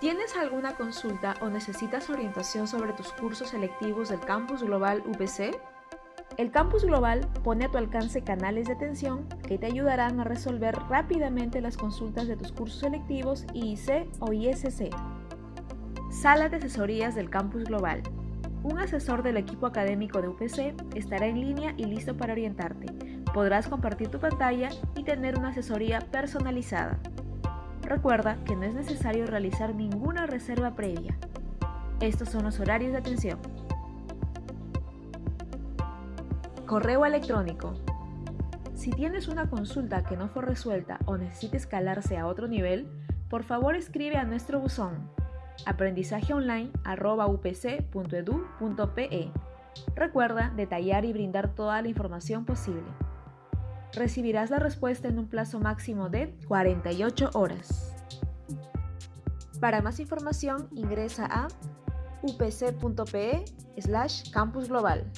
¿Tienes alguna consulta o necesitas orientación sobre tus cursos selectivos del Campus Global UPC? El Campus Global pone a tu alcance canales de atención que te ayudarán a resolver rápidamente las consultas de tus cursos selectivos IIC o ISC. Sala de asesorías del Campus Global. Un asesor del equipo académico de UPC estará en línea y listo para orientarte. Podrás compartir tu pantalla y tener una asesoría personalizada. Recuerda que no es necesario realizar ninguna reserva previa. Estos son los horarios de atención. Correo electrónico. Si tienes una consulta que no fue resuelta o necesita escalarse a otro nivel, por favor escribe a nuestro buzón aprendizajeonline.upc.edu.pe. Recuerda detallar y brindar toda la información posible. Recibirás la respuesta en un plazo máximo de 48 horas. Para más información ingresa a upc.pe slash campus global.